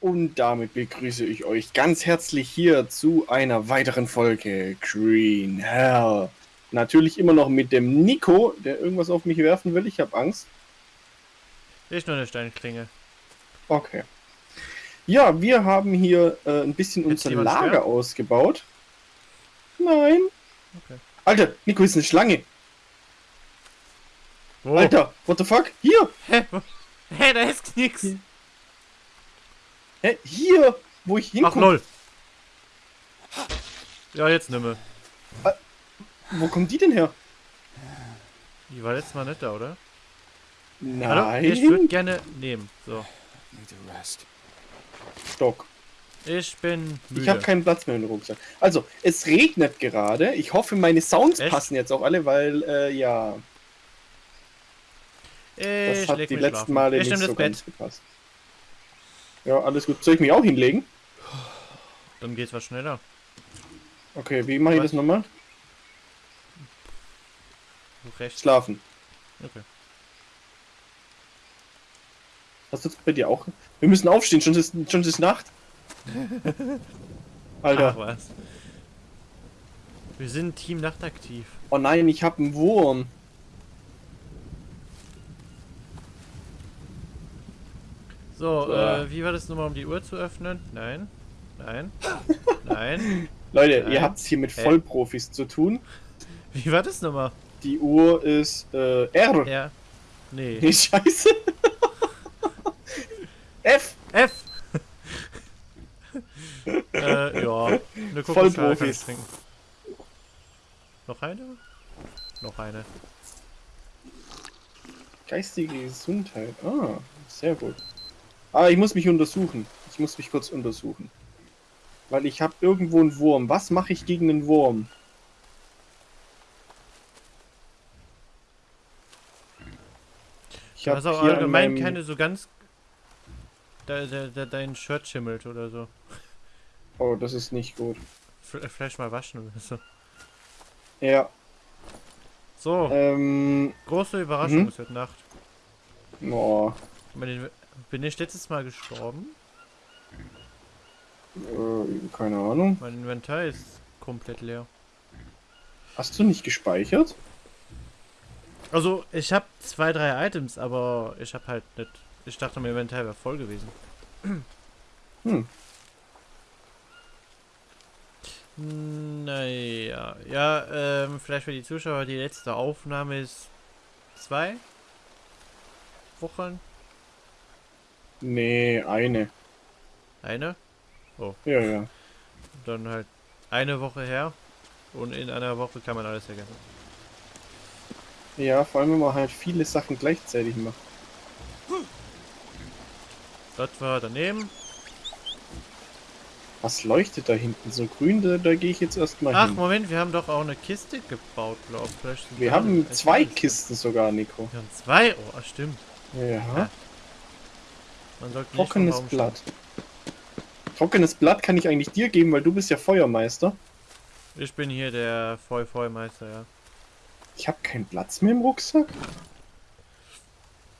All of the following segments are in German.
Und damit begrüße ich euch ganz herzlich hier zu einer weiteren Folge Green Hell. Natürlich immer noch mit dem Nico, der irgendwas auf mich werfen will. Ich habe Angst. Ich nur eine Steinklinge. Okay. Ja, wir haben hier äh, ein bisschen Jetzt unser Lager schwer? ausgebaut. Nein. Okay. Alter, Nico ist eine Schlange. Wo? Alter, what the fuck? Hier. Hä? Hä, da ist nix. Hier. Hä? Hier, wo ich Ach, hinkomme. null. Ja, jetzt nimme. Wo kommt die denn her? Die war letztes Mal nicht da, oder? Nein. Hallo? Ich würde gerne nehmen. So. Need a rest. Stock. Ich bin müde. Ich habe keinen Platz mehr im Rucksack. Also, es regnet gerade. Ich hoffe, meine Sounds Echt? passen jetzt auch alle, weil, äh, ja, das ich hat leg die mich letzten schlafen. Male Ich nicht so das ganz Bett. gepasst. Ja, alles gut. Soll ich mich auch hinlegen? Dann geht's was schneller. Okay, wie mache ich das nochmal? Rechts. Schlafen. Okay. Hast du das bei dir auch? Wir müssen aufstehen, schon ist, schon ist Nacht. Alter. Ach was. Wir sind Team Nachtaktiv. Oh nein, ich habe einen Wurm. So, So. äh, wie war das nochmal, um die Uhr zu öffnen? Nein. Nein. Nein. Leute, Nein. ihr habt es hier mit? Vollprofis zu tun. Wie war das nochmal? Die Uhr ist äh, R. Ja. Nee. Nee, scheiße. F. F! äh, ja. Eine Vollprofis. trinken. Noch eine? Noch eine. Geistige Gesundheit. Ah, sehr gut. Ah, ich muss mich untersuchen. Ich muss mich kurz untersuchen. Weil ich habe irgendwo einen Wurm. Was mache ich gegen einen Wurm? Ich habe auch hier an allgemein meinem... keine so ganz. Da, da, da, dein Shirt schimmelt oder so. Oh, das ist nicht gut. Vielleicht mal waschen oder so. Ja, So, ähm... große Überraschung mhm. ist heute Nacht. Oh, Bin ich letztes Mal gestorben? äh, keine Ahnung. Mein Inventar ist komplett leer. Hast du nicht gespeichert? Also, ich habe zwei, drei Items, aber ich habe halt nicht. Ich dachte, mein Inventar wäre voll gewesen. Hm. Naja, ja, ähm, vielleicht für die Zuschauer, die letzte Aufnahme ist zwei Wochen. Nee, eine. Eine. Ja, ja. Dann halt eine Woche her. Und in einer Woche kann man alles erkennen. Ja, vor allem, wenn man halt viele Sachen gleichzeitig macht. Das war daneben. Was leuchtet da hinten so grün? Da, da gehe ich jetzt erstmal Ach, hin. Moment, wir haben doch auch eine Kiste gebaut, glaube ich. Wir haben zwei Kisten sogar, Nico. Wir haben zwei? Oh, ach, stimmt. Ja. Man sollte nicht Trockenes Blatt. Trockenes Blatt kann ich eigentlich dir geben, weil du bist ja Feuermeister. Ich bin hier der Vollvollmeister, ja. Ich habe keinen Platz mehr im Rucksack.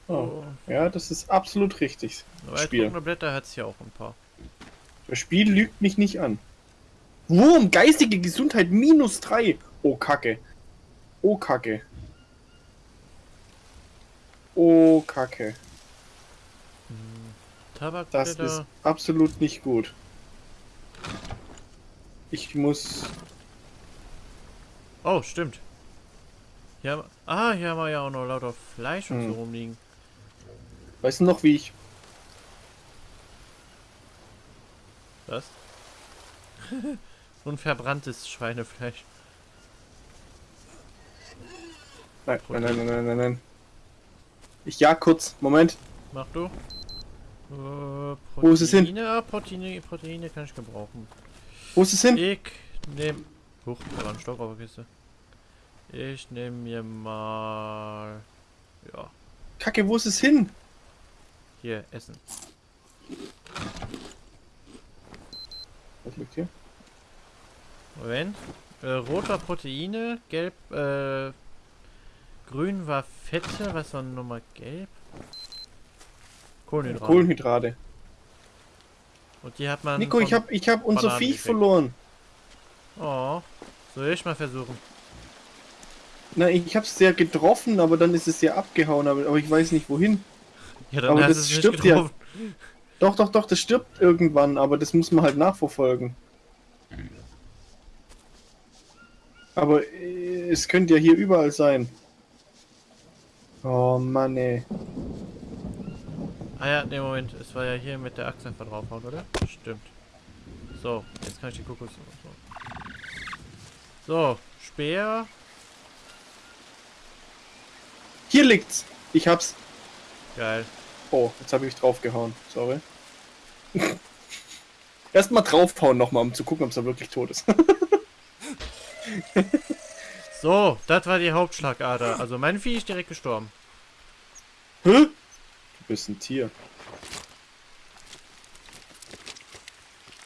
Oh. Oh. Ja, das ist absolut richtig. Aber Spiel. trockene Blätter hat es hier auch ein paar. Das Spiel lügt mich nicht an. Wurm, geistige Gesundheit minus 3. Oh, Kacke. Oh, Kacke. Oh, Kacke. Das Tabakblätter. ist absolut nicht gut. Ich muss... Oh, stimmt. Hier haben, ah, hier haben wir ja auch noch lauter Fleisch und Hm. so rumliegen. Weißt du noch, wie ich... Was? so ein verbranntes Schweinefleisch. Nein, nein, nein, nein, nein, nein, nein. Ich jag kurz. Moment. Mach du. Äh, Wo ist es hin? Proteine, ah, Proteine, Proteine kann ich gebrauchen. Wo ist es hin? Ich nehm. Huch, da war ein Stock auf der Kiste. Ich nehme mir mal. Ja, Kacke, wo ist es hin? hier, Essen. Was liegt hier? Moment. Äh, rot war Proteine, gelb, äh, grün war Fette, was war nochmal gelb? Kohlenhydrate. Kohlenhydrate. Und die hat man. Nico, ich hab, ich hab unser Bananen Viech gekriegt. verloren. Oh. Soll ich mal versuchen? Na, ich hab's sehr getroffen, aber dann ist es sehr abgehauen, aber, aber ich weiß nicht wohin. Ja, dann Aber hast das es stirbt ja. Doch, doch, doch, das stirbt irgendwann, aber das muss man halt nachverfolgen. Aber äh, es könnte ja hier überall sein. Oh Mann, ey. Ah ja, ne Moment, es war ja hier mit der Axt einfach draufhauen, oder? Stimmt. So, jetzt kann ich die Kokos. So, so Speer. Hier liegt's. Ich hab's. Geil. Oh, jetzt habe ich draufgehauen. Sorry. Erstmal draufhauen nochmal, um zu gucken, ob es da wirklich tot ist. So, das war die Hauptschlagader. Also mein Vieh ist direkt gestorben. Hä? Du bist ein Tier.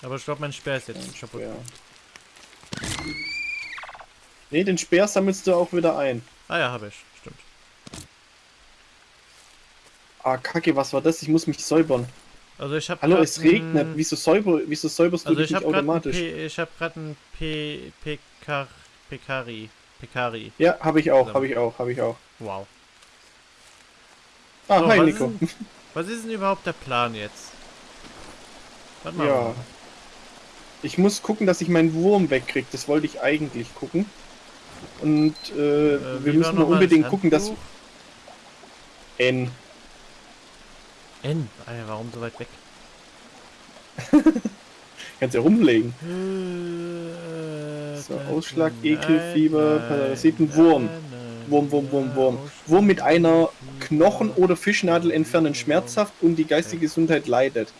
Aber ich glaube, mein Speer ist jetzt Ein kaputt. Speer. Nee, den Speer sammelst du auch wieder ein. Ah ja, habe ich. Stimmt. Ah, kacke, was war das? Ich muss mich säubern. Also ich habe Hallo, es regnet. Wieso, säuber, wieso säuberst du Also dich ich nicht automatisch? ich habe gerade ein P Pekar Pekari Pekari. Ja, habe ich auch, habe ich auch, habe ich auch. Wow. Ah, So, hi was Nico. ist Was ist denn überhaupt der Plan jetzt? Warte mal. Ja. Ich muss gucken, dass ich meinen Wurm wegkriege. Das wollte ich eigentlich gucken. Und äh, Äh, wir müssen unbedingt das gucken, dass? N. N. Alter, warum so weit weg? Kannst ja rumlegen. Äh, So, nein, Ausschlag, nein, Ekelfieber, nein, Parasiten, Wurm. nein, Wurm, Wurm, Wurm, Wurm. Wurm mit einer. Knochen- oder Fischnadel entfernen schmerzhaft und die geistige Gesundheit leidet.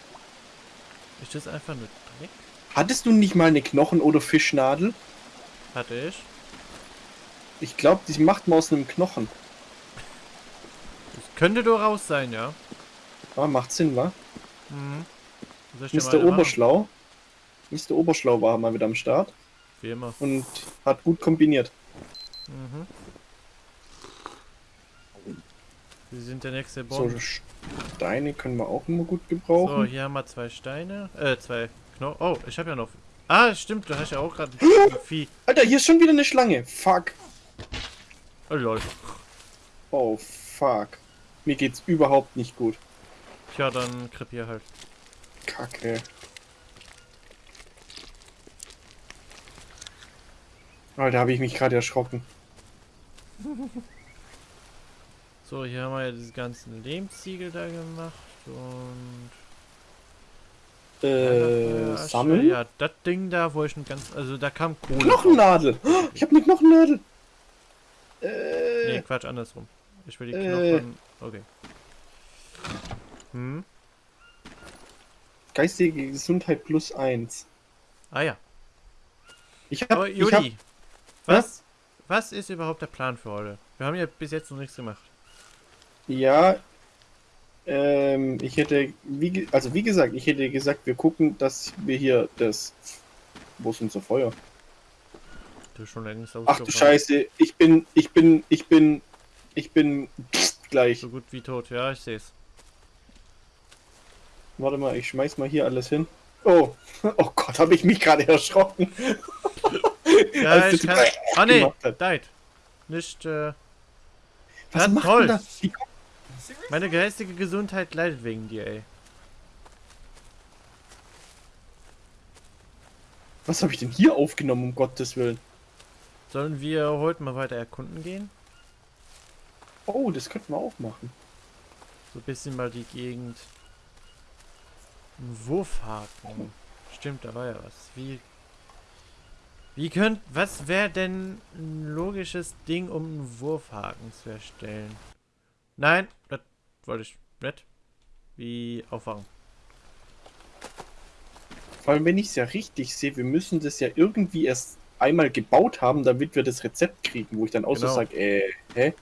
Ist das einfach nur Dreck? Hattest du nicht mal eine Knochen- oder Fischnadel? Hatte ich. Ich glaube, die macht man aus einem Knochen. Das könnte durchaus sein, ja. Ah, macht Sinn, wa? Mhm. Mr. eine machen? Oberschlau. Mr. Oberschlau war mal wieder am Start Wie immer. und hat gut kombiniert. Mhm. Sie sind der nächste So, Bomb. Steine können wir auch immer gut So, gebrauchen. hier haben wir zwei Steine. Äh, zwei Knochen. Oh, ich habe ja noch. Ah, stimmt, du hast ja auch gerade ein Vieh. Alter, hier ist schon wieder eine Schlange. Fuck. Oh lol. Oh, fuck. Mir geht's überhaupt nicht gut. Tja, dann krepier halt. Kacke. Alter, habe ich mich gerade erschrocken. So, hier haben wir ja diese ganzen Lehmziegel da gemacht und. Äh, Asche. sammeln? Ja, das Ding da, wo ich ein ganz. Also da kam Kohle. drauf. Knochennadel! Oh, Ich habe eine Knochennadel! Äh, Nee, Quatsch, andersrum. Ich will die Äh. Knochen. Okay. Hm? geistige Gesundheit plus eins. Ah ja. Ich Aber habe ich hab, Juli, was, was ist überhaupt der Plan für heute? Wir haben ja bis jetzt noch nichts gemacht. Ja, ähm, ich hätte, wie, also wie gesagt, ich hätte gesagt, wir gucken, dass wir hier das, wo ist unser Feuer? Du schon längst Ach du. Scheiße, ich bin, ich bin, ich bin, ich bin gleich. So gut wie tot, ja, ich sehe es. Warte mal, ich schmeiß mal hier alles hin. Oh, oh Gott, habe ich mich gerade erschrocken. Ja, Als ich kann. Ah ne, hat. Deit. Nicht, äh, Was Ja, macht toll. Meine geistige Gesundheit leidet wegen dir, ey. Was habe ich denn hier aufgenommen, um Gottes Willen? Sollen wir heute mal weiter erkunden gehen? Oh, das könnten wir auch machen. So ein bisschen mal die Gegend. Ein Wurfhaken. Stimmt, da war ja was. Wie. Wie könnt. Was wäre denn ein logisches Ding, um einen Wurfhaken zu erstellen? Nein, das wollte ich nicht. Wie aufwachen. Vor allem, wenn ich es ja richtig sehe, wir müssen das ja irgendwie erst einmal gebaut haben, damit wir das Rezept kriegen, wo ich dann auch so Genau. sage, äh, hä?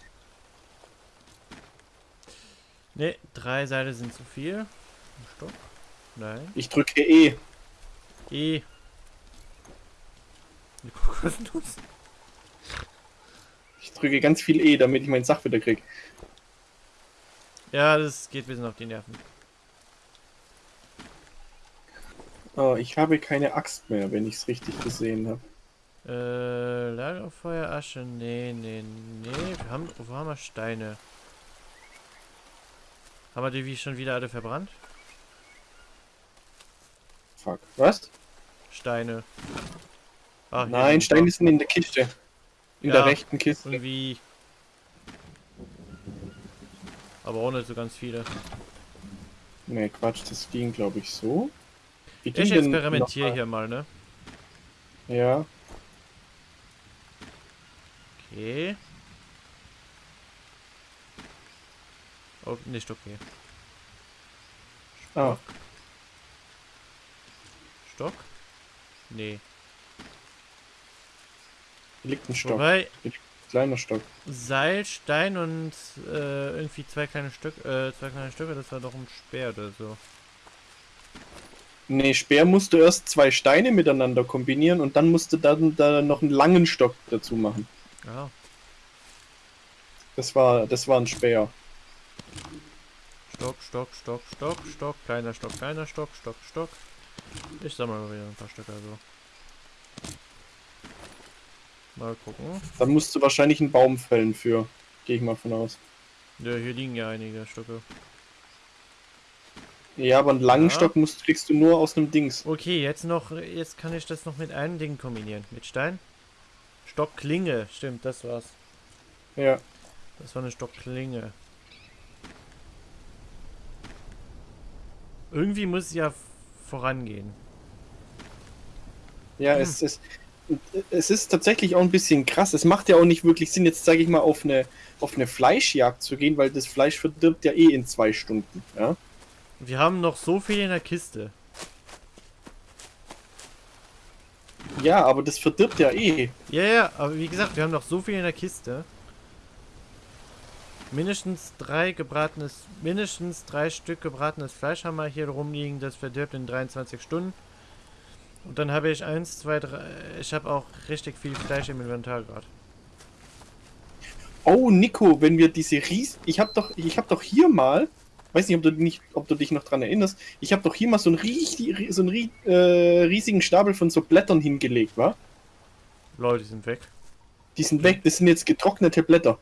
Ne, drei Seile sind zu viel. Stock? Nein. Ich drücke E. E. Ich drücke ganz viel E, damit ich meinen Sach wieder krieg. Ja, das geht ein bisschen auf die Nerven. Oh, ich habe keine Axt mehr, wenn ich es richtig gesehen habe. Äh, Lagerfeuer, Asche, nee, nee, nee. Wir haben, wo haben wir Steine? Haben wir die wie schon wieder alle verbrannt? Fuck. Was? Steine. Hier Nein, sind Steine wir. sind in der Kiste. In Ja, der rechten Kiste. Irgendwie. Aber auch nicht so ganz viele. Nee, Quatsch, das ging, glaube ich, so. Wie Ich experimentiere hier mal, ne? Ja, Okay. Oh, nicht okay. ah, Stock? Nee. hier liegt ein Stock. Wobei, Kleiner Stock. Seil, Stein und äh, irgendwie zwei kleine Stück, äh, zwei kleine Stücke, das war doch ein Speer oder so. Nee, Speer musst du erst zwei Steine miteinander kombinieren und dann musst du dann da noch einen langen Stock dazu machen. Ja. Das war, das war ein Speer. Stock, Stock, Stock, Stock, Stock, kleiner Stock, kleiner Stock, Stock, Stock. Ich sammle mal wieder ein paar Stücke also. Mal gucken. Dann musst du wahrscheinlich einen Baum fällen für. Gehe ich mal von aus. Ja, hier liegen ja einige Stücke. Ja, aber einen langen Ja. Stock musst, kriegst du nur aus einem Dings. Okay, jetzt noch, jetzt kann ich das noch mit einem Ding kombinieren. Mit Stein. Stockklinge, stimmt, das war's. Ja. Das war eine Stockklinge. Irgendwie muss es ja vorangehen. Ja, Hm. es ist. Es ist tatsächlich auch ein bisschen krass. Es macht ja auch nicht wirklich Sinn, jetzt sage ich mal, auf eine, auf eine Fleischjagd zu gehen, weil das Fleisch verdirbt ja eh in zwei Stunden. Ja? Wir haben noch so viel in der Kiste. ja, aber das verdirbt ja eh. Ja, ja, aber wie gesagt, wir haben noch so viel in der Kiste. Mindestens drei gebratenes, mindestens drei Stück gebratenes Fleisch haben wir hier rumliegen, das verdirbt in 23 Stunden. Und dann habe ich eins, zwei, drei, ich habe auch richtig viel Fleisch im Inventar gerade. Oh, Nico, wenn wir diese Ries... Ich habe doch, ich hab doch hier mal... Weiß nicht, ob du, nicht, ob du dich noch dran erinnerst. Ich habe doch hier mal so einen, rie- so einen äh, riesigen Stapel von so Blättern hingelegt, wa? Leute, die sind weg. Die sind weg, das sind jetzt getrocknete Blätter.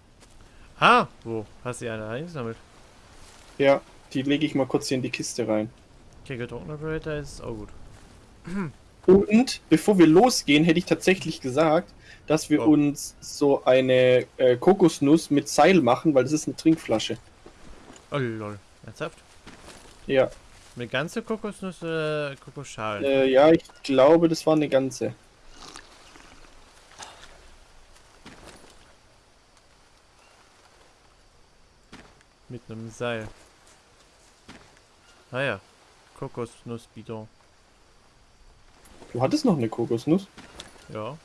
Ah, wo? Hast du eine eingesammelt? Ja, die lege ich mal kurz hier in die Kiste rein. Okay, getrockneter Blätter ist auch gut. Und bevor wir losgehen, hätte ich tatsächlich gesagt, dass wir Oh. uns so eine äh, Kokosnuss mit Seil machen, weil das ist eine Trinkflasche. Oh lol. Ernsthaft? Ja, Eine ganze Kokosnuss oder Kokosschalen? äh, ja, ich glaube, das war eine ganze. Mit einem Seil. Ah ja. Kokosnussbidon. Du hattest noch eine Kokosnuss? Ja.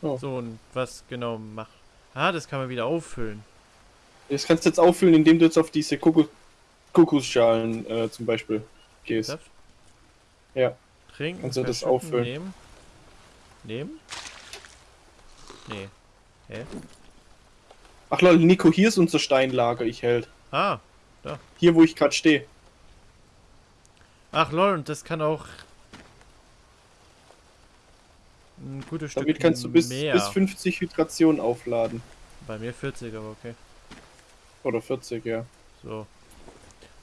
Oh. So, und was genau macht. Ah, das kann man wieder auffüllen. Das kannst du jetzt auffüllen, indem du jetzt auf diese Kokos Kokosschalen äh, zum Beispiel gehst. Saft? Ja. Trinken. Kannst du das auffüllen? Nehmen. Nehmen? Nee. Hä? Ach lol, Nico, hier ist unser Steinlager, ich hält. Ah. Hier, wo ich gerade stehe. Ach lol, und das kann auch ein gutes Stück Damit kannst du bis, mehr. bis 50 Hydration aufladen. Bei mir 40, aber okay. Oder 40, ja. So.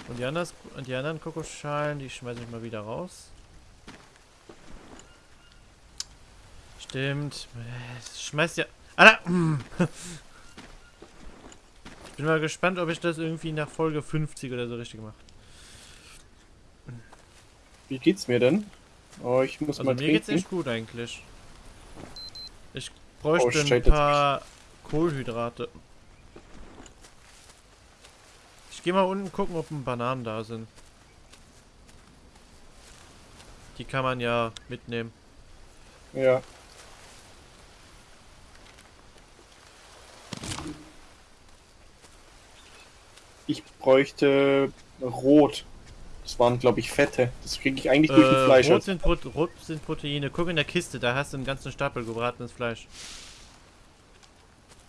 Und die, anders, und die anderen Kokosschalen, die schmeiße ich mal wieder raus. Stimmt. Schmeißt ja. Alter! Ich bin mal gespannt, ob ich das irgendwie nach Folge 50 oder so richtig mache. Wie geht's mir denn? Oh, ich muss Also mal mir geht's trinken. echt gut eigentlich. Ich bräuchte Oh, ein paar Kohlenhydrate. Ich gehe mal unten gucken, ob ein Bananen da sind. Die kann man ja mitnehmen. Ja. Ich bräuchte Rot. Das waren, glaube ich, Fette. Das kriege ich eigentlich durch Äh, ein Fleisch. rot, sind Pro rot sind Proteine. Guck in der Kiste, da hast du einen ganzen Stapel gebratenes Fleisch.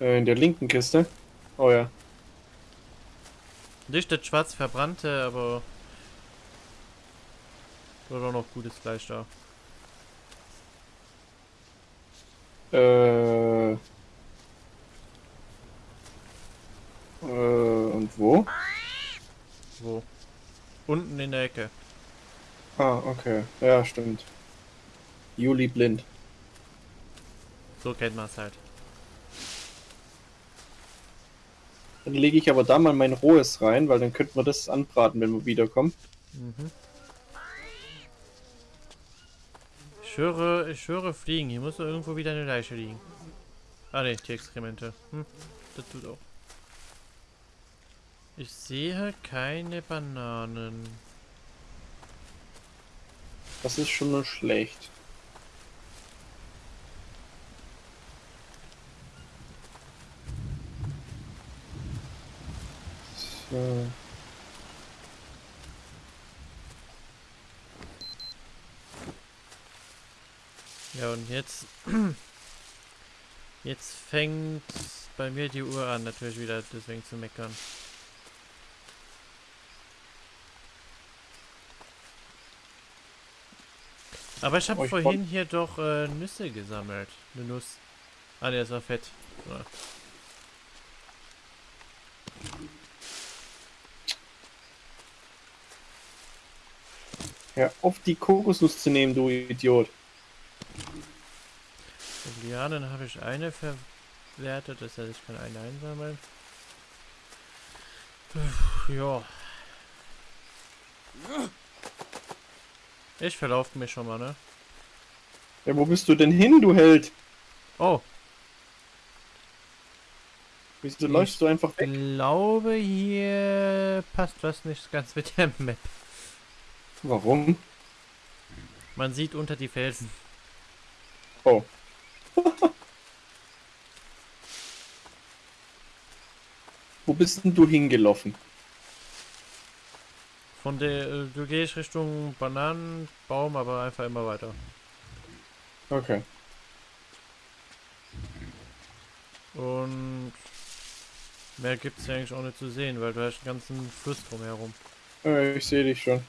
Äh, in der linken Kiste. Oh ja. Nicht das schwarz verbrannte, aber Oder noch gutes Fleisch da? Äh. Äh, und wo? Wo? Unten in der Ecke. Ah, okay. Ja, stimmt. Juli blind. So kennt man es halt. Dann lege ich aber da mal mein rohes rein, weil dann könnten wir das anbraten, wenn wir wiederkommen. Mhm. Ich höre, ich höre Fliegen. Hier muss irgendwo wieder eine Leiche liegen. Ah ne, die Exkremente. Hm, das tut auch. Ich sehe keine Bananen. Das ist schon mal schlecht. So. Ja, und jetzt... Jetzt fängt bei mir die Uhr an, natürlich wieder deswegen zu meckern. Aber ich habe Oh, vorhin hier doch äh, Nüsse gesammelt. Eine Nuss. Ah, der ist war fett. Ja, auf die Kokosnuss zu nehmen, du Idiot. Lianen habe ich eine verwertet, das heißt, ich kann eine einsammeln. Ja. Ich verlaufe mich schon mal, ne? Ja, wo bist du denn hin, du Held? Oh, Wieso Ich- läufst du einfach weg? glaube hier passt was nicht ganz mit der Map. Warum? Man sieht unter die Felsen. Oh. Wo bist denn du hingelaufen? Von der, äh, du gehst Richtung Bananenbaum, aber einfach immer weiter. Okay. Und mehr gibt es eigentlich auch nicht zu sehen, weil du hast einen ganzen Fluss drumherum. Äh, ich sehe dich schon.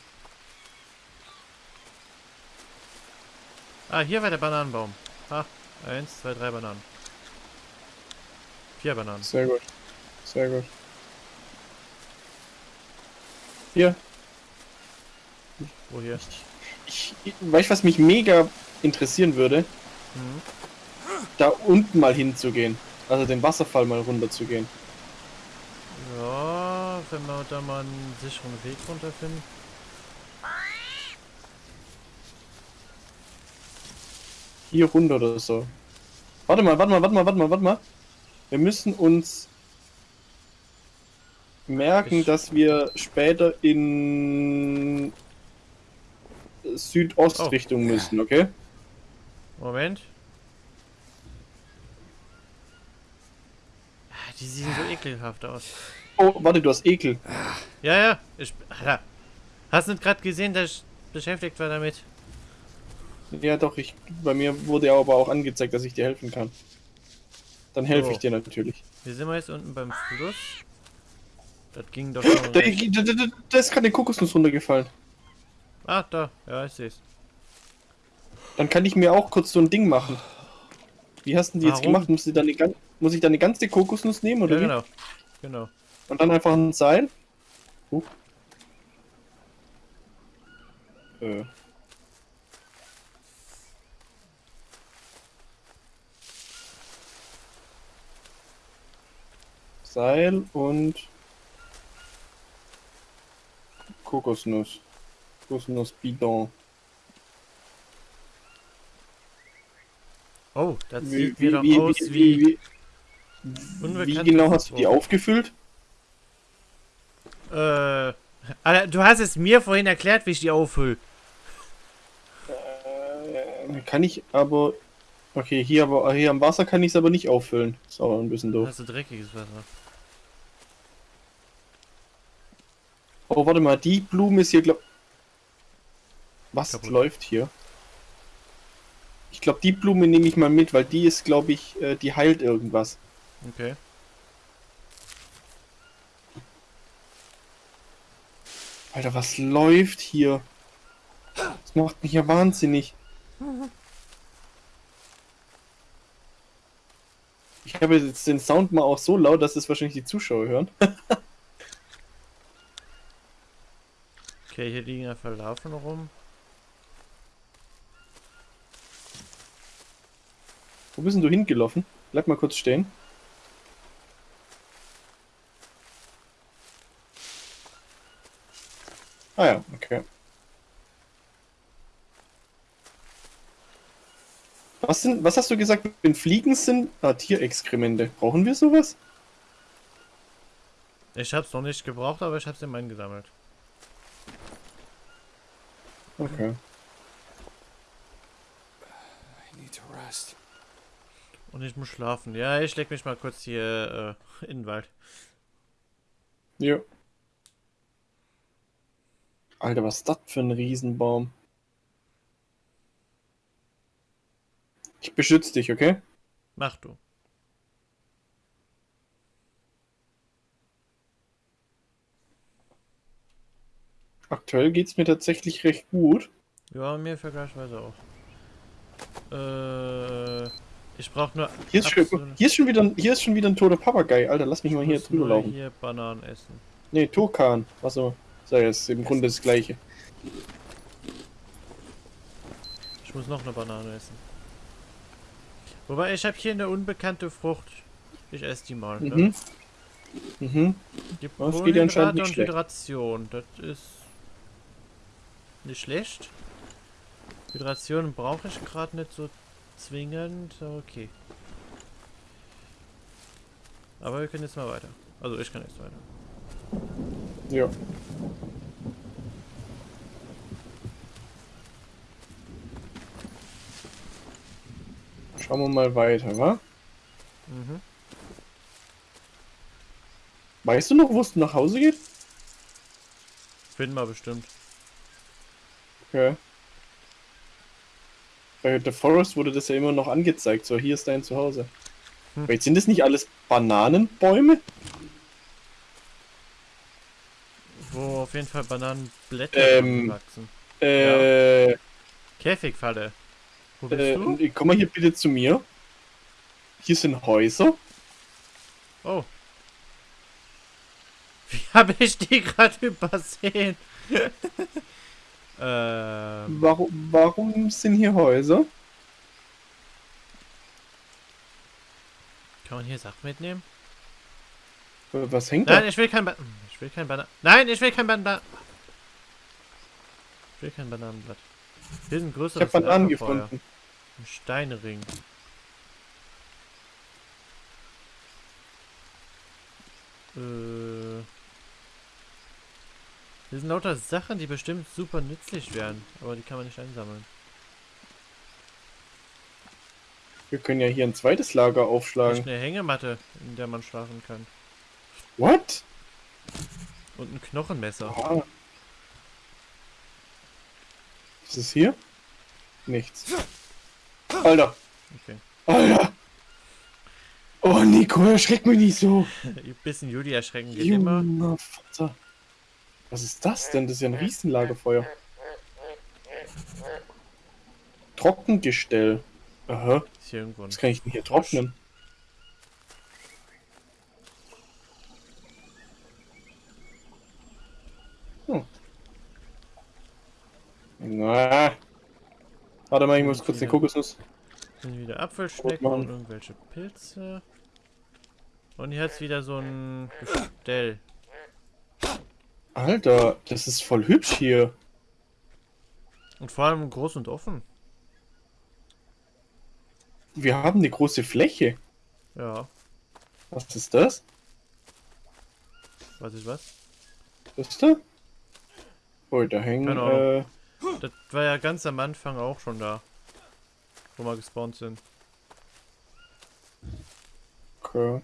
Ah, hier war der Bananenbaum. Ah, eins, zwei, drei Bananen. Vier Bananen. Sehr gut. Sehr gut. Hier. Wo hier? Ich, ich weißt was mich mega interessieren würde? Mhm. Da unten mal hinzugehen. Also den Wasserfall mal runter zu gehen. Ja, wenn wir da mal einen sicheren Weg runterfinden. Hier runter oder so. Warte mal, warte mal, warte mal, warte mal, warte mal. Wir müssen uns merken, Ich- dass wir später in Südostrichtung müssen, okay? Moment. Ah, Die sehen so ekelhaft aus. Oh, warte, du hast Ekel. Ja, ja. Ich, Alter. Hast du nicht gerade gesehen, dass ich beschäftigt war damit? Ja, doch, ich, bei mir wurde ja aber auch angezeigt, dass ich dir helfen kann. Dann helfe ich So. dir natürlich. Hier sind wir jetzt unten beim Fluss. Das ging doch. Da, recht. da, da, da ist gerade eine Kokosnuss runtergefallen. Ah, da. Ja, ich seh's. Dann kann ich mir auch kurz so ein Ding machen. Wie hast du die jetzt Warum? gemacht? Muss ich, dann eine, gan- muss ich dann eine ganze Kokosnuss nehmen oder Ja, wie? genau. Genau. Und dann einfach ein Seil? Huch. Äh. Seil und Kokosnuss. Kokosnuss Bidon. Oh, das Wie, sieht wie, wieder wie, aus wie, wie. genau hast du die aufgefüllt? Äh. Du hast es mir vorhin erklärt, wie ich die auffülle. Äh, kann ich aber. Okay, hier aber hier am Wasser kann ich es aber nicht auffüllen. Ist aber ein bisschen doof. Hast du dreckiges Wasser? Oh, warte mal, die Blume ist hier, glaub. Was Kaputt. läuft hier? Ich glaube, die Blume nehme ich mal mit, weil die ist, glaube ich, äh, die heilt irgendwas. Okay. Alter, was läuft hier? Das macht mich ja wahnsinnig. Ich habe jetzt den Sound mal auch so laut, dass es wahrscheinlich die Zuschauer hören. Okay, hier liegen ja Verlaufen rum. Wo bist denn du hingelaufen? Bleib mal kurz stehen. Ah ja, okay. Was, sind, was hast du gesagt, wenn Fliegen sind? Ah, Tierexkremente. Brauchen wir sowas? Ich hab's noch nicht gebraucht, aber ich hab's im eingesammelt. Okay. I need to rest. Und ich muss schlafen. Ja, ich leg mich mal kurz hier äh, in den Wald. Ja. Alter, was ist das für ein Riesenbaum? Ich beschütze dich, okay? Mach du. Aktuell geht's mir tatsächlich recht gut. Ja, mir vergleichsweise auch. Äh, ich brauch nur. Hier ist, schon, hier, ist schon wieder, ein- hier ist schon wieder ein toter Papagei. Alter, lass mich mal hier drüber laufen. hier Bananen essen. Nee, Turkan. Achso. So, ja, ist im Grunde das gleiche. Ich muss noch eine Banane essen. Wobei, ich habe hier eine unbekannte Frucht. Ich esse die mal. Ne? Mhm. Mhm. Die Das geht anscheinend nicht und schlecht. Hydration. Das ist nicht schlecht. Hydration brauche ich gerade nicht so zwingend. Okay. Aber wir können jetzt mal weiter. Also ich kann jetzt weiter. Ja. Schauen wir mal weiter, wa? Mhm. Weißt du noch, wo es nach Hause geht? Finden wir bestimmt. Okay. Bei The Forest wurde das ja immer noch angezeigt. So, hier ist dein Zuhause. Hm. Jetzt sind das nicht alles Bananenbäume? Wo auf jeden Fall Bananenblätter Ähm, wachsen. Äh, Käfigfalle. Wo bist du? äh, komm mal hier bitte zu mir. Hier sind Häuser. Oh. Wie habe ich die gerade übersehen? ähm, Warum, warum sind hier Häuser? kann man hier Sachen mitnehmen? Was hängt Nein, da? ich will kein Ban Ich will kein Banan. Nein, ich will kein Banan. Ich will kein Bananenblatt. Hier ist ein Ich habe Bananen gefunden. Ein Steinring. Äh. Hier sind lauter Sachen, die bestimmt super nützlich wären, aber die kann man nicht einsammeln. Wir können ja hier ein zweites Lager aufschlagen. eine Hängematte, in der man schlafen kann. What? Und ein Knochenmesser. Was ist hier? Nichts. Alter! Okay. Alter! Oh, Nico, erschreck mich nicht so! Ein bisschen Juli erschrecken geht immer. Vater. Was ist das denn? Das ist ja ein Riesenlagerfeuer. Trockengestell. Aha. Ist hier irgendwo Was kann ich denn hier trocknen? Hm. Na. Warte mal, ich muss kurz eine Kokosnuss. Sind wieder Apfelschnecken und irgendwelche Pilze. Und hier hat's wieder so ein Gestell. Alter, das ist voll hübsch hier. Und vor allem groß und offen. Wir haben eine große Fläche. Ja, Was ist das? weiß ich was. Das ist da? Oh, da hängen. Ahnung. Äh, Das war ja ganz am Anfang auch schon da. Wo wir gespawnt sind. okay.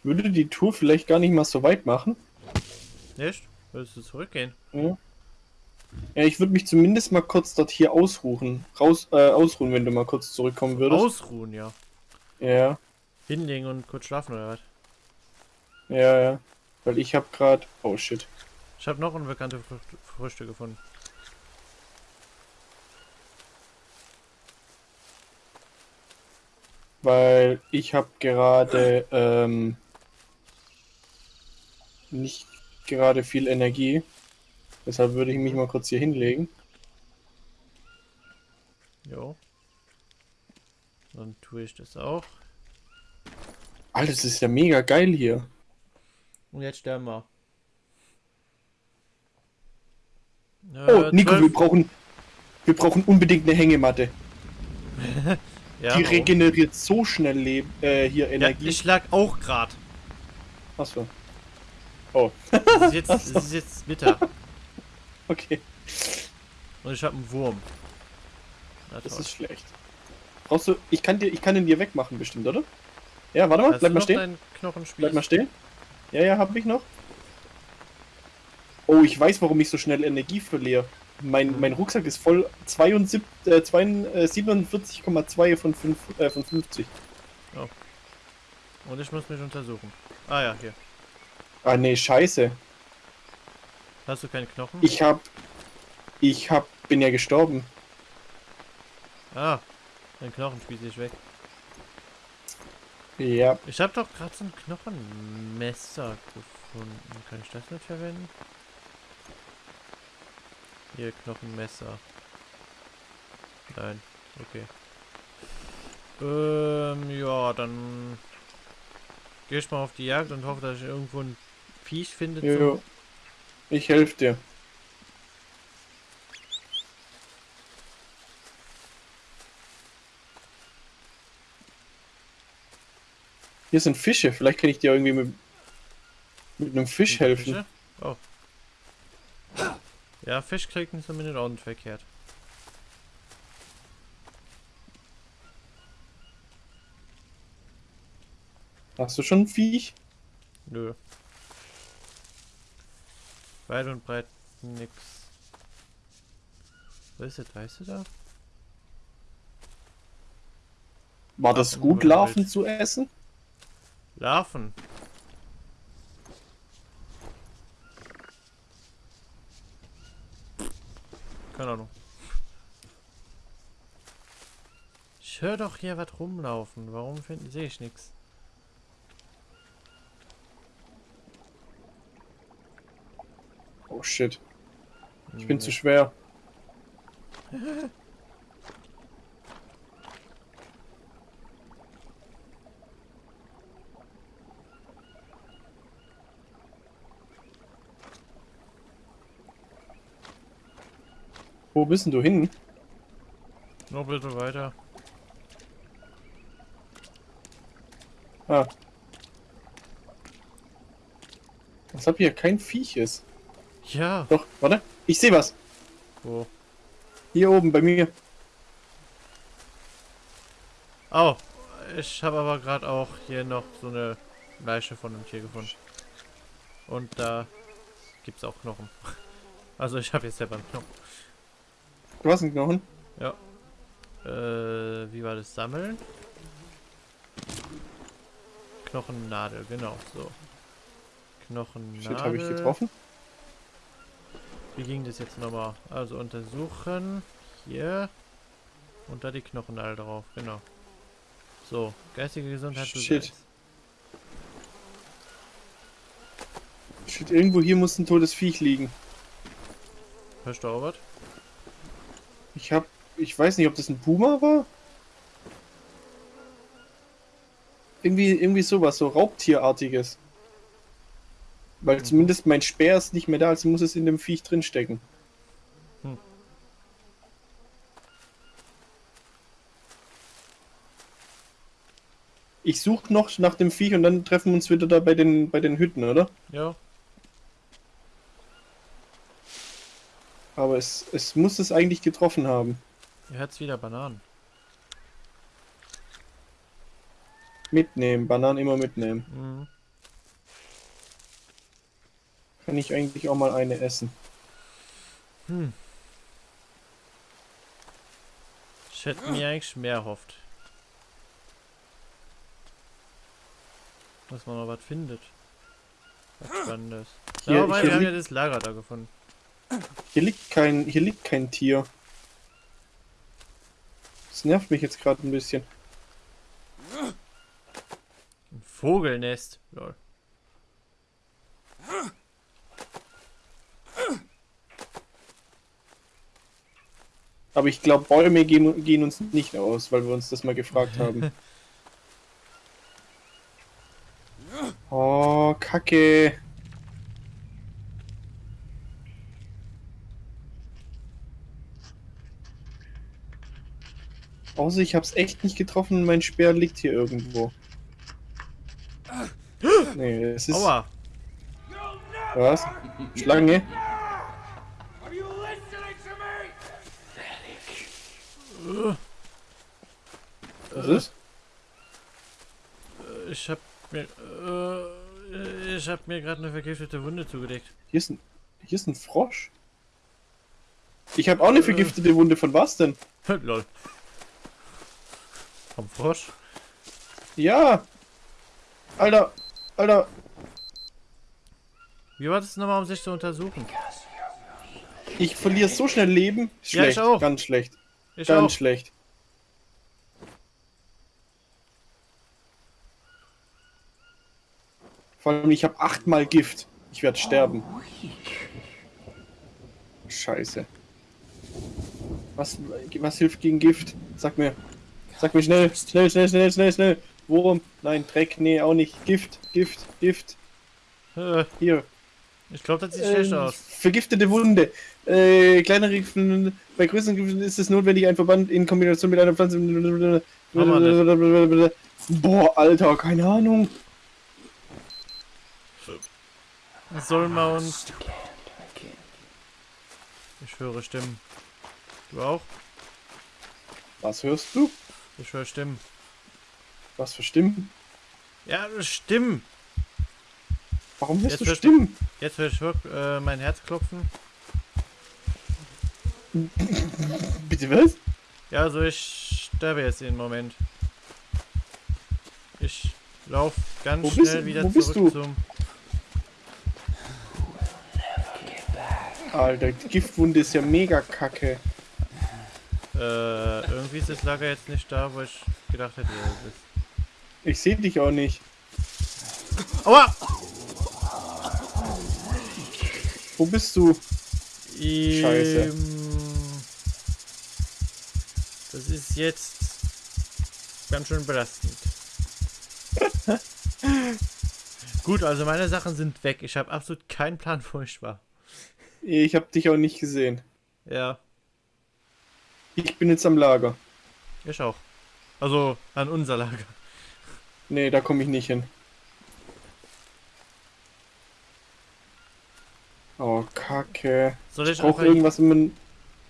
Ich würde die Tour vielleicht gar nicht mal so weit machen. Echt? Würdest du zurückgehen? Ja, ja ich würde mich zumindest mal kurz dort hier ausruhen. Raus, äh, ausruhen, wenn du mal kurz zurückkommen würdest. Ausruhen, ja. Ja, Hinlegen und kurz schlafen oder was? ja, ja. Weil ich habe gerade. Oh shit. Ich habe noch unbekannte Früchte, Früchte gefunden. Weil ich habe gerade ähm, nicht gerade viel Energie. Deshalb würde ich mich mal kurz hier hinlegen. Jo. Dann tue ich das auch. Alter, das ist ja mega geil hier. Und jetzt sterben wir. Oh, Äh, Nico, wir zwölf- brauchen, wir brauchen unbedingt eine Hängematte. ja, Die warum? regeneriert so schnell Leb äh, hier ja, Energie. ich lag auch gerade. Achso. Oh, Es ist jetzt, es ist jetzt Mittag. okay. Und ich habe einen Wurm. Na Das ist schlecht. Brauchst du. Ich kann dir, ich kann den dir wegmachen, bestimmt, oder? Ja, warte mal, Hast bleib mal stehen. Bleib mal stehen. Ja, ja, hab ich noch. Oh, ich weiß, warum ich so schnell Energie verliere. Mein, mein Rucksack ist voll 72, äh, 42, äh, 47,2 von, äh, von 50. Und ich muss mich untersuchen. Ah ja, hier. Ah, nee, scheiße. Hast du keine Knochen? Ich hab. Ich hab. Bin ja gestorben. Ah, dein Knochenspieß ist weg. Ja. Ich habe doch gerade so ein Knochenmesser gefunden. Kann ich das nicht verwenden? Hier, Knochenmesser. Nein, okay. Ähm, ja, dann gehe ich mal auf die Jagd und hoffe, dass ich irgendwo ein Viech finde. Jo. Ich helfe dir. Hier sind Fische. Vielleicht kann ich dir irgendwie mit, mit einem Fisch da helfen. Oh. Ja, Fisch kriegt ihn zumindest auch nicht verkehrt. Hast du schon ein Viech? Nö. Weit und breit nix. Wo ist das? Weißt du da? War das Ach, gut. Larven zu essen? Larven. Keine Ahnung. Ich höre doch hier was rumlaufen. Warum finden sehe ich nichts? Oh shit. Ich bin zu schwer. Wo bist denn du hin? Noch bitte weiter. Ah. Was hab hier kein Viech ist. Ja. Doch, warte. Ich sehe was. Wo? Hier oben bei mir. Oh. Ich habe aber gerade auch hier noch so eine Leiche von einem Tier gefunden. Und da gibt's auch Knochen. Also ich habe jetzt selber einen Knochen. Du hast einen Knochen. Ja. Äh, wie war das? Sammeln? Knochennadel, genau, so. Knochennadel. Shit, habe ich getroffen? Wie ging das jetzt nochmal? Also untersuchen. Hier. Und da die Knochennadel drauf, genau. So, geistige Gesundheit. Shit. Shit, irgendwo hier muss ein totes Viech liegen. Hörst du auch was? Ich hab. Ich weiß nicht, ob das ein Puma war. Irgendwie, irgendwie sowas, so Raubtierartiges. Weil Mhm. zumindest mein Speer ist nicht mehr da, also muss es in dem Viech drinstecken. Hm. Ich suche noch nach dem Viech und dann treffen wir uns wieder da bei den, bei den Hütten, oder? Ja. Aber es, es muss es eigentlich getroffen haben. Ihr hört's wieder Bananen. Mitnehmen, Bananen immer mitnehmen. Mhm. Kann ich eigentlich auch mal eine essen. Hm. Ich hätte mir eigentlich mehr erhofft. Dass man noch was findet. Was Spannendes. Hier- ja, weil hier wir haben ja liegt- das Lager da gefunden. Hier liegt kein, hier liegt kein Tier. Das nervt mich jetzt gerade ein bisschen. Ein Vogelnest. Lol. Aber ich glaube, Bäume gehen, gehen uns nicht aus, weil wir uns das mal gefragt haben. Oh, Kacke. Außer ich hab's echt nicht getroffen mein Speer liegt hier irgendwo. Nee, es ist. Aua! Was? Schlange? Was ist? Ich hab mir. Äh, ich hab mir gerade eine vergiftete Wunde zugelegt. Hier ist ein, hier ist ein Frosch. Ich habe auch eine vergiftete Wunde. Von was denn? Lol. Vom Frosch? Ja. Alter, Alter. Wie war das nochmal, um sich zu untersuchen? Ich verliere so schnell Leben. Ja, ich Schlecht, auch. ganz schlecht. Ich ganz auch. schlecht. Vor allem, ich habe achtmal Gift. Ich werde sterben. Scheiße. Was, was hilft gegen Gift? Sag mir. Sag mir schnell. Schnell, schnell, schnell, schnell, schnell. Wurm. Nein, Dreck. Nee, auch nicht. Gift, Gift, Gift. Äh, Hier. ich glaube, das sieht schlecht Ähm, aus. Vergiftete Wunde. Äh, kleinere Giften. Bei größeren Giften ist es notwendig, ein Verband in Kombination mit einer Pflanze. Boah, Alter, keine Ahnung. Sollen wir uns. Ich höre Stimmen. Du auch? Was hörst du? Ich höre Stimmen. Was für Stimmen? Ja, Stimmen! Warum hörst Jetzt du hörst Stimmen? Jetzt höre ich äh, mein Herz klopfen. Bitte was? Ja, also ich sterbe jetzt im Moment. Ich lauf ganz Wo bist schnell du? wieder Wo bist zurück du? zum. Alter, die Giftwunde ist ja mega kacke. Äh, irgendwie ist das Lager jetzt nicht da, wo ich gedacht hätte, es ist. Ich sehe dich auch nicht. Aua! Wo bist du? Scheiße. Ähm, Das ist jetzt ganz schön belastend. Gut, also meine Sachen sind weg. Ich habe absolut keinen Plan, wo ich war. Ich habe dich auch nicht gesehen. Ja, Ich bin jetzt am Lager. ich auch. Also an unser Lager. Nee, da komme ich nicht hin. Oh, kacke. Soll Ich ich brauche einfach, irgendwas, ein...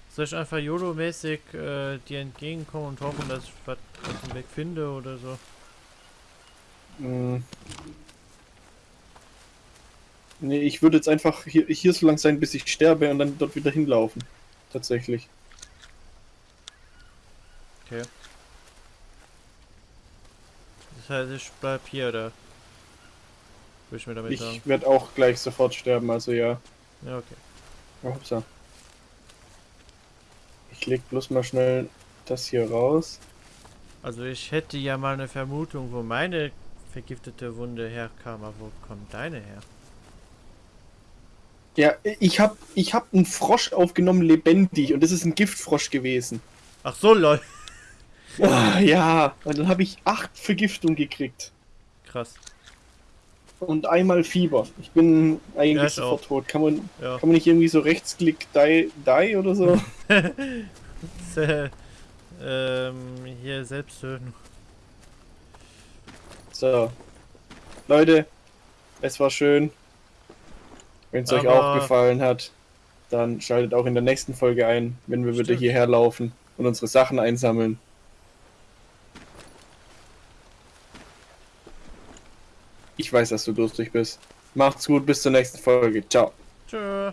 soll ich einfach YOLO-mäßig äh, dir entgegenkommen und hoffen, dass ich was auf dem Weg finde oder so? Hm. Nee, ich würde jetzt einfach hier, hier so lang sein, bis ich sterbe und dann dort wieder hinlaufen. Tatsächlich. Okay. Das heißt, ich bleib hier, oder? Würde ich mir damit sagen. Ich werde auch gleich sofort sterben, also ja. Ja, okay. Oh, hoppsa. Ich leg bloß mal schnell das hier raus. Also ich hätte ja mal eine Vermutung, wo meine vergiftete Wunde herkam, aber wo kommt deine her? Ja, ich hab, ich hab einen Frosch aufgenommen, lebendig, und das ist ein Giftfrosch gewesen. Ach so, lol. Ah, ja, und dann habe ich acht Vergiftungen gekriegt. Krass. Und einmal Fieber. Ich bin Ja, eigentlich ich sofort auch. tot. Kann man, Ja. kann man nicht irgendwie so rechtsklick die, die oder so? ähm, hier selbst töten. so. Leute, es war schön. Wenn es euch auch gefallen hat, dann schaltet auch in der nächsten Folge ein, wenn wir wieder hierher laufen und unsere Sachen einsammeln. Ich weiß, dass du durstig bist. Macht's gut, bis zur nächsten Folge. Ciao. Tschö.